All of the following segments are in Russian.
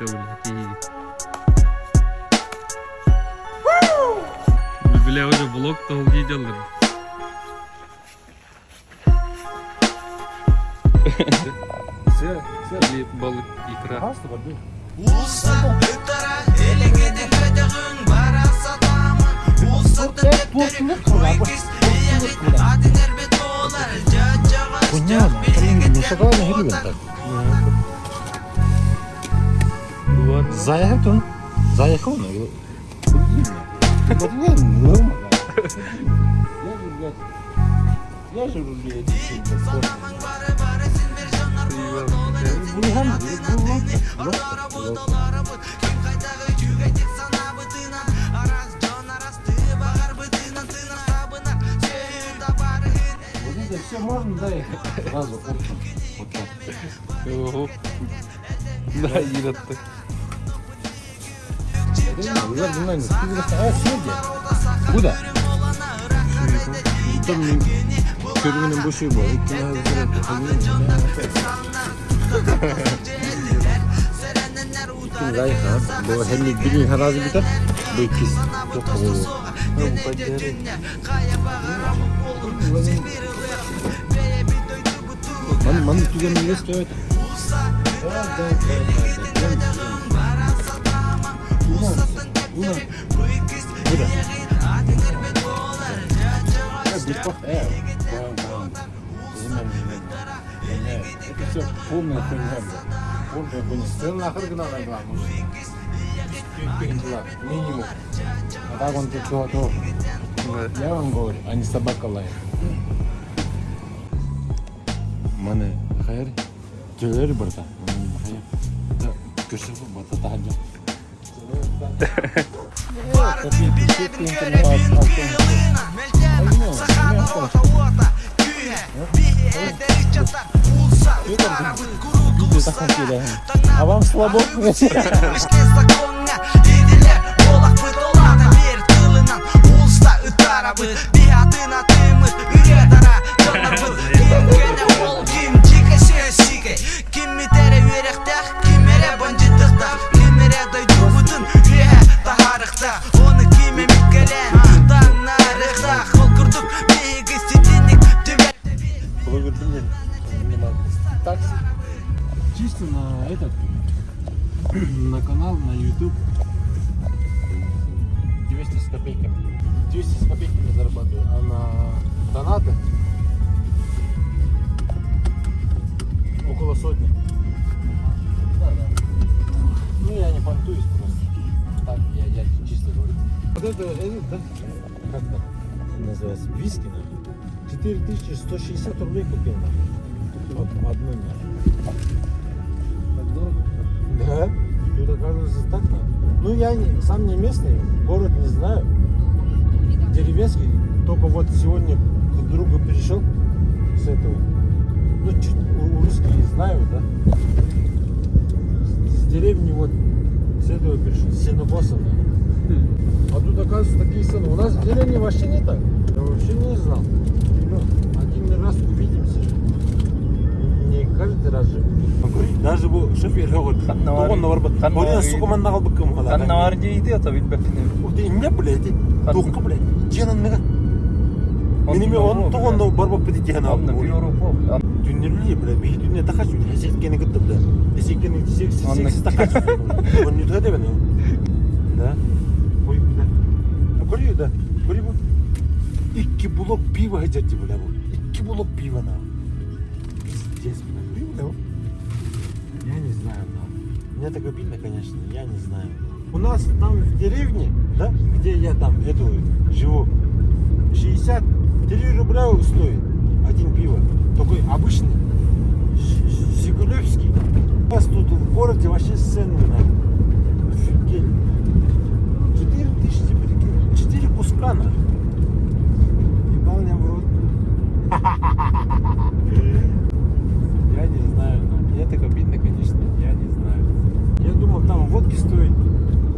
Кошка, блядь. Бля, уже блок-то делал. Все, все. Или балы, икра. Понятно, не шагал на гривен так. Бара сатамын Улсаты төптөрү куйкис иягит адынер бет болар жачага Понятно, ну шоколадный грибен так. Ладно. Заехал он? Заехал он? Вот не, нормально. Я же, блядь, я же, блядь, Саламың бары бары сен бер жанар болот олар Ортора болдоларыбыт ким кайдагы жүгетик санабытынан Арас жон арасты багар бытынан тынын табынан Сөйүнда барыгын Вот это все можно заехать сразу оптом. Вот так. Ого. Да, иротты. Ular bundan Aa şurada. Bu da. Tam körümünün bu şey bu. İki tane Kim zayıf ha? Bu hem birin harazi biter. Bu ikiz. Çok havalı. Man, man tügenin ne istiyor? Это все полная хуйня, блядь. Полная хуйня. Ты нахер гнал на главу. Минимум. А так он тут то, то. Я вам говорю, а не собака лает. Мане хайр. Жөгөр барда. Хайр. Да, көшөп бата тахажа. А вам слабо? Ішке законға еділер понтуюсь просто. Так, я, я чисто говорю. Вот это, это, да, как это называется, виски, нахуй. 4160 рублей купил. Вот одну, нахуй. Так дорого? Да. Тут оказывается так надо. Ну я не, сам не местный, город не знаю. Деревенский. Только вот сегодня к другу перешел с этого. Ну чуть у- русские знаю, да. С деревни вот с этого перешел, с Сенокоса, да. А тут оказывается такие цены. У нас в деревне вообще не так. Я вообще не знал. Ну, один раз увидимся. Не каждый раз же. Даже. Kannavar- Doğan var. Kannavar- Oraya sukuman nağal bıkkım hala. Kan var дейді ата билбеппин O değil ne bile di. Kan- Doğu bile. Cihanın ne? Benim on doğan şu. Hesetkeni gitti bile. Hesetkeni sekiz Anla- sekiz takar şu. On yüzde de beni. Da. Koy bir de. Görüyor da. Görüyor bu. İki blok piva hacetçi bile bu. İki blok piva na. Пиздец, бля. Бля, бля. Я не знаю, да. Мне так обидно, конечно, я не знаю. У нас там в деревне, да, где я там эту живу, 63 рубля стоит один пиво. Такой обычный, Жигулевский. Нас тут в городе вообще цены на офигели. 4 тысячи, прикинь, 4 куска на. Ебал меня в рот. Я не знаю, но мне так обидно, конечно, я не знаю. Я думал, там водки стоит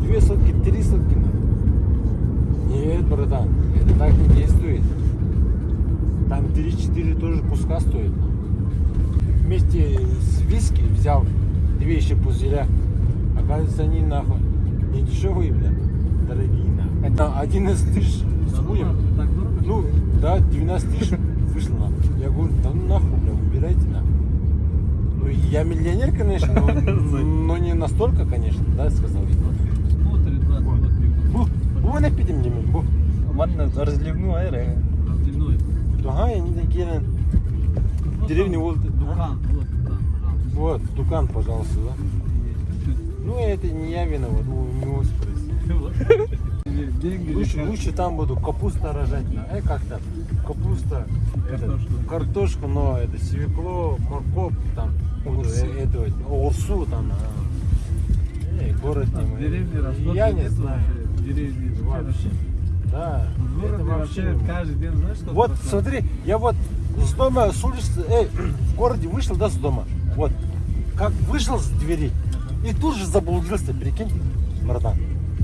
две сотки, три сотки. Нет, братан, это так не действует. Там 3-4 тоже куска стоит. Вместе с виски взял две еще пузыря. Оказывается, они нахуй не дешевые, бля. Дорогие нахуй. Это 11 тысяч с хуем. Дорого? Ну, да, 12 тысяч вышло нахуй. Я говорю, да ну нахуй, бля, убирайте нахуй. Ну, я миллионер, конечно, но, но не настолько, конечно, да, сказал я. Смотрит 20 вот Бу, бу не підем ними, бу. Ага, они такие, в деревне вот, Дукан. Вот Дукан, пожалуйста. вот, Дукан, пожалуйста, да. Ну, это не я виноват, ну, у него спроси. Лучше, лучше там буду капуста рожать, э, как там, капуста, это, Картошку. но это свекло, морковь, там, Огурцы. э, это, урсу там, а. Эй, город не В мой. деревне растут. Я не знаю. деревне Вообще. Да, это вообще каждый день, знаешь, что Вот, смотри, я вот с дома, с улицы, эй, в городе вышел, да, с дома, вот, как вышел с двери, и тут же заблудился, прикинь, братан,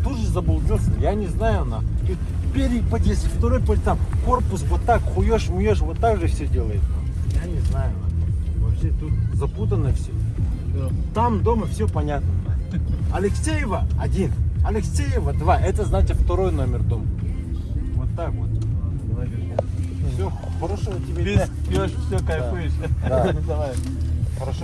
тут же заблудился, я не знаю, на, и первый подъезд, второй подъезд, там, корпус вот так, хуешь, муешь, вот так же все делает, я не знаю, на. вообще тут запутано все, там дома все понятно. Алексеева один, Алексеева два, это значит второй номер дома, так вот. Все, хорошего тебе дня. пьешь, все, кайфуешь. Да. Давай. Хорошо.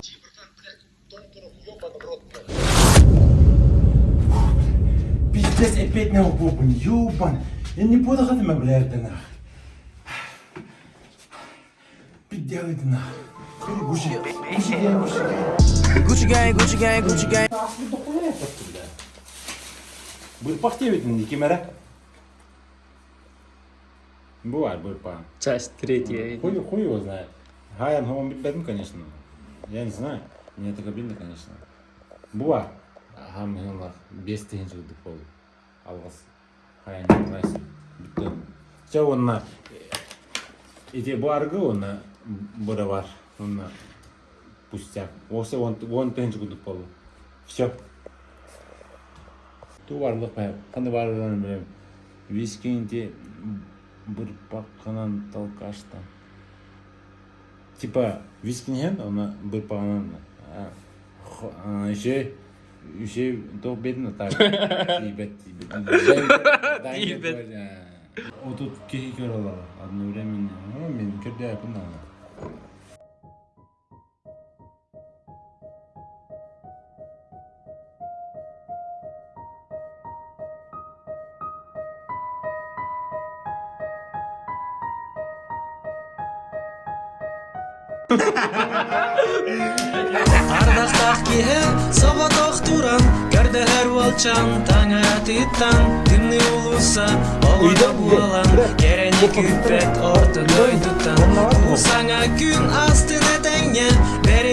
Пиздец, опять на бубен, ёбан. Я не буду меня, блядь, ты нах. Пиздец, ты нах. Гучи, гучи, гучи, Gucci gang, Gucci gang, Gucci gang Бір пахте ведь не кемера. Бывает БРПА. Часть третья. Хуй, хуй его знает. Гаян Гомбитбетн, конечно. Я не знаю. Мне это обидно, конечно. Бывает. Гам Гилнах. Без тегенжих. Алгас. Все онна. Иде баргы онна. Онна. Пустяк. Осы он тегенжих дыпол. Все. Ту бір баққанан талқаштан. Типа вискинен, она бір бағанан еще еще то бедно так. Тибет, тибет. Тибет. Вот тут кеки көралар одновременно. Ну, мен көрді айпын Ардақтақ ехен, соғатоқ тұран, кәрдәләр валчан, таңа титтан, дымны улуса, оғыда буалан, керені күппет ортын өйдіттан, ұсаңа күн астыны тәңе, бәрі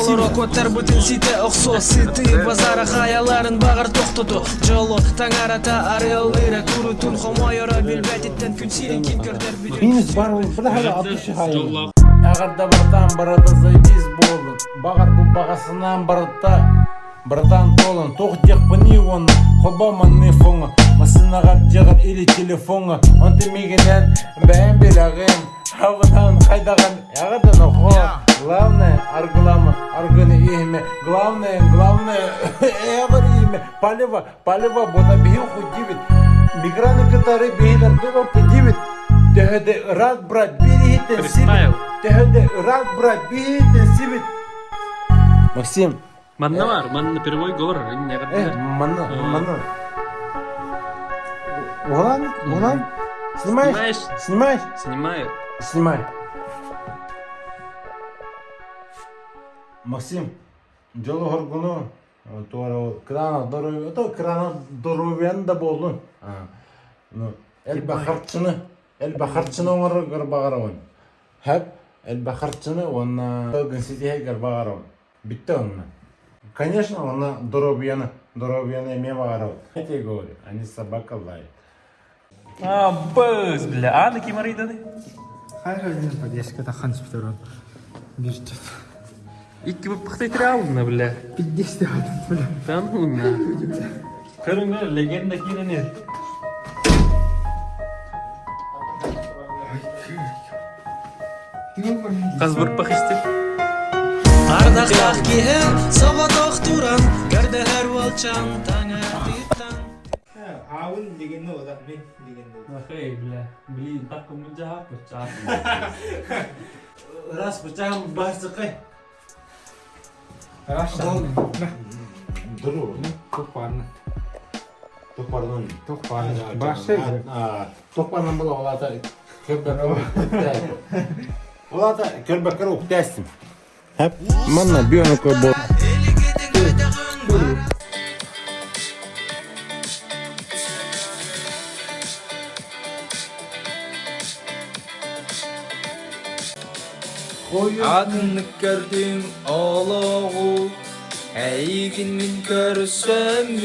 олар окоттар бүтін сите ұқсос сити базара хаяларын бағар тоқтоту жоло таң арата арелыра курутун хомойора билбәтиттен күн сирен киткердер минус бар ойын бір хәлі атышы хайы Әғарда братан барата зайдис болын. Бағар бұл бағасынан барата Братан толын. Тоқ тек бұны оны Хобаман ми фоңы Масынаға жағар или телефоны Он демегенен бәйін белағын Хавынан қайдаған ағадан оқо. Главное, аргылама, аргыны ихме. Главное, главное, эғыр ихме. Палева, палева, бота бейін худивит. Миграны кытары бейлер дұрып дивит. Тәһәдә рад брат биритен сибит. Тәһәдә рад брат биритен сибит. Максим, Манна бар, манна первой. Не э, гадар. мана, А. мана. Улан, улан. Снимаешь? Снимаешь? Снимаю. Снимай. Максим, жолу хоргуну туара крана здоровье, это крана здоровьянда болдун. Ну, эл бахарчыны, эл бахарчыны оңор гарбагарабын. Хәп, эл бахарчыны онна. Битте онна. Конечно, здоровьяны Здоровье мемаров. Я тебе говорю, они собака лает. А, быз, бля. А, на кем арыйдады? Хайр один подъездка тахан спиторон. Бирчет. Икки бы пыхтайтыр алдына, бля. Пиддесте хатын бля. Тан хуйна. Көріңдер, легенда киренер. Қаз бір пых істеп. Ардақтақ киһен, сабатақ туран, кәрдәләр валчан, таңертиттан. معاون дегені одан мен дегенде хей бля блин так мынжа бычак рас бычагым башы кай рас дұру көкпарын тоқпардан тоқпарын башы тоқпардан бола оларда оларда көрбәкір уптэстим мына бүйөнөкө бол عاد نكردم ألاغو أيجن من كرسمين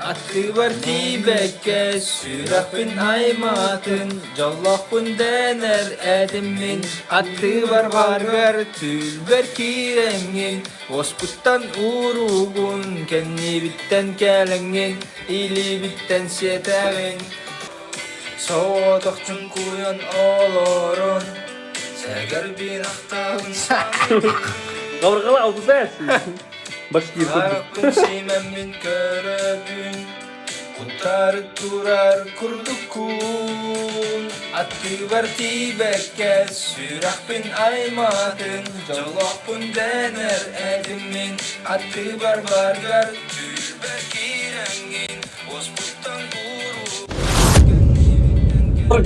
أتبر تيبك سورخن أيماتن جلخن دانر бар أتبر بارغر تلبر كيرمين ұруғын, уругун біттен кәліңген, Илі біттен сетәген. غورغلا او تساس باش كيف عرق شيما من كراب قطار الترار كردكون Attırbar tibek kes. Sürakpın dener edimin. Attırbar bargar Tüyber kirengin. Ozbuttan guru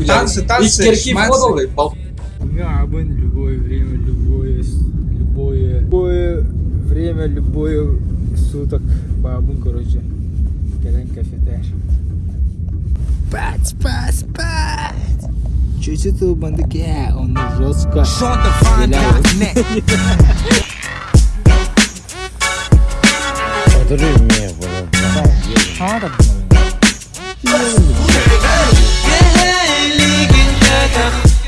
Dansı, dansı, şmansı. İlk kerki fotoğrafı. Габын любое время, любое, любое, любое время, любое суток. Бабын, короче. Келен кафетер. Спать, спать, спать. Чуть-чуть у бандыке, он жестко. Отыру ме бұл. Ligin kadar Doydun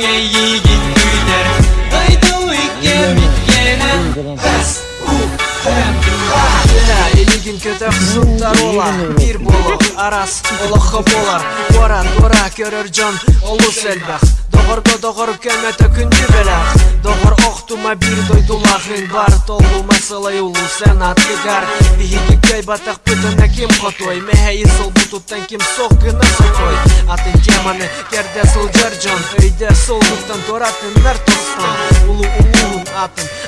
ye жүрген көтер жұрттар ола пир боло арас олохо болар бора тора көрөр жон олус элбах доғорго доғор көмөтө күндү белах доғор охтума бир дойдулахын бар. Толума сылай улу сән аткыгар бихиги кәй батақ пытына ким хотой мехе исыл бутуттан ким сох гына сұқой атын теманы керде сылжар жон өйде солдуктан торатындар тостан улу улуун атын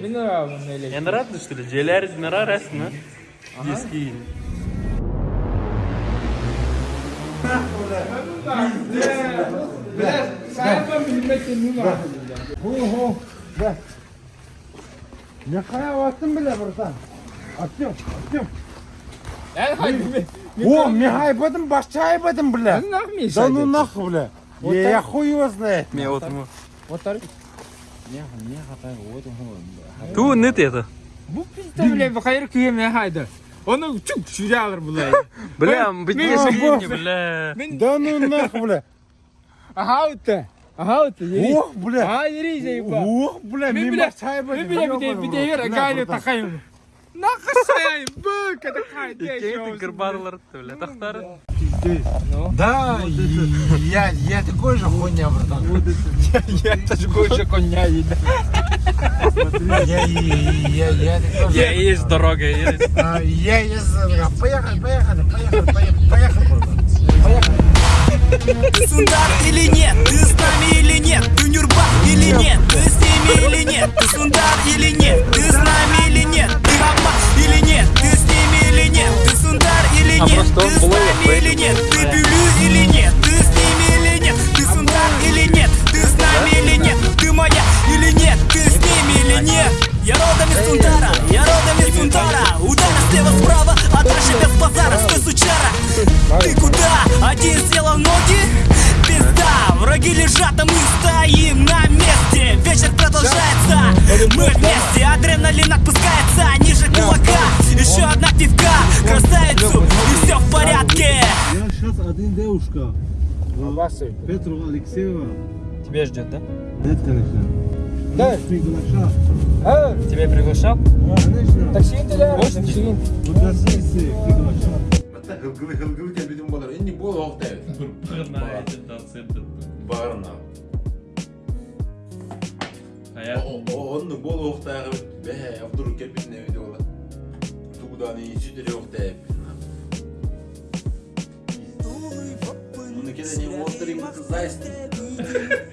Мен ағамын әлі. Я рад, что ли? Желер динара рәсімі. Ески. Сәлем білмейтін мен ағамын. Ху, ху, бе. Не қая уақытын біле бұрсан. Аттым, аттым. Әл хайбы. О, мен хайбадым, башча хайбадым, бля. Мен нахми Да ну нахуй, бля. Вот Я, так? я хуй его знает. Мен отымы. Отар. Ту, нет это. Бұл пизда біле бұқайыр күйеме хайды. Оны чүк жүре алыр бұлай. Бля, Мен- бітіне мен- сілейні, бля. Да ну нахуй, бля. Аха өтті. Аха өтті. ери. Ох, бля. Аха ери зейба. Ох, бля, Мен мен біле, башча хайбадым. мен біле біде біде ер гайлы тақайым. Нақы саяйым, бұл кәді қайды. Икейті гырбарлар, Бля, тақтары. Да, и я, я такой же хуйня, братан. Я такой же коня їде. Я, я, я, же. Я есть дорога, есть. А, Я, я, поехали, поехали, поехали, поехали, поехали, братан. Ты сундар или нет? Ты с нами или нет? Ты нюрба или нет? Ты с ними или нет? Ты сундар или нет? Ты с нами или нет? Ты аббас или нет? Василь. Петрова Алексеева. Тебя ждет, да? Нет, конечно. Да. Приглашал. А? Тебя приглашал? Конечно. Таксинділер. Можно? Вот на сессии приглашал. Мата хылгылы хылгылы деп бедім болар. Енді бол оқтай. Пырна эти танценты. Барына. Аяқ. Оны бол оқтайғы бә Абдуру келбетін әуеде олар. Туғданы сүтілі оқтай. Оны так это не острый зайстик.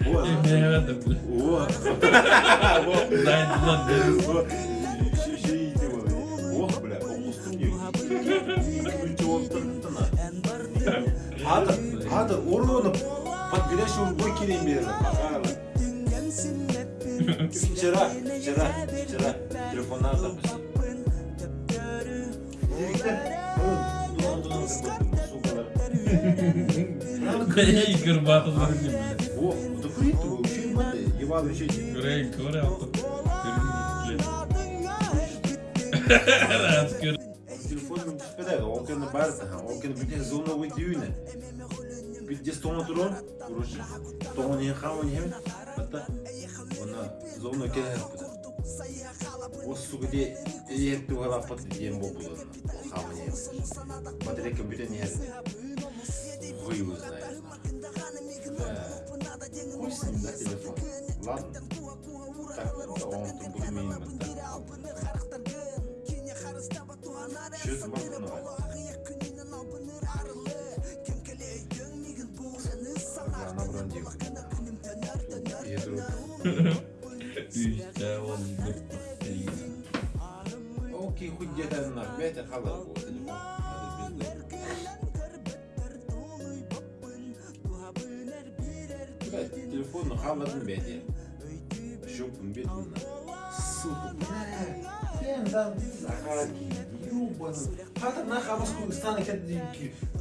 Вот. Вот. Вот. Ох, бля, Ады, ады, орнын подгорящий урбой келейін берді. Вчера, вчера, вчера телефоннан запустил. Игорь Батов вроде, блядь. О, да курит его, вообще надо, ебаный щеки. Грей, говори, автор. Раз, көр. Телефонum çıkmadı. O gün barda ha. O gün bütün zona uyduğuna. Bir de stona durun. Kuruş. Stona ne hamon hem. Hatta ona zona kere yaptı. O su bir de yetti o kadar patlı diyen bu Bismillah telefon. Ладно? Так, оңтын бұл меймін. Жүз маңын اوكي خد جهه النار بيت الخبر Блядь, телефон халадын бәде. Шопын бетін Сука, блядь. Сен там заходи, ёбаный. Хата на хамаску стана кәді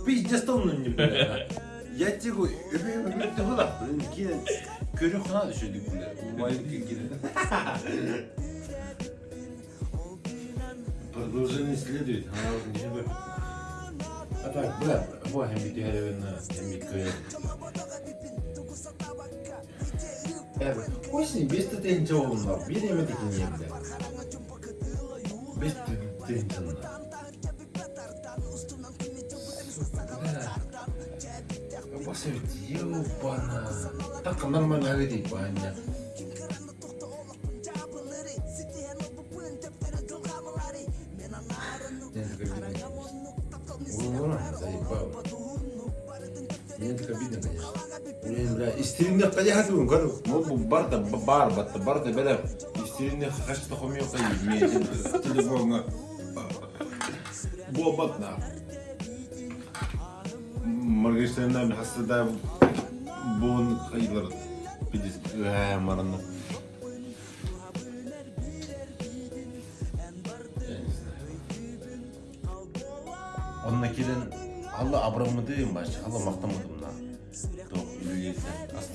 пиздец тонны не блядь. Я тебе говорю, öpeyim öpeyim de hıla. Блин, кейін көрі құна düşürdük блядь. Маленький кейін. Продолжение следует, она уже не живет. А так, бля, вот hem bir diğerine, hem Яг очень вместо тенчоуна, видимо, это гениально. Вместо тенчоуна. Посмотрите, ёбана. Так нормально говорить, понятно. Блин, бля, истеринде қаяқ атуын көріп, бұл бұл бар да бар, батты бар да бәлі, истеринде қашты қомей қайы, мен телефонға. Бұл бат на. Маргариштайндан хастада бұғын қайылар. Бидес, ә, мараны. Онна келен алла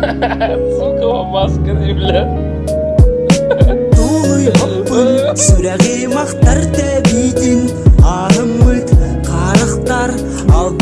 Сука, маска, бля. Толуймаппын сүрәги мақтар тәбитін арымыт қарықтар ал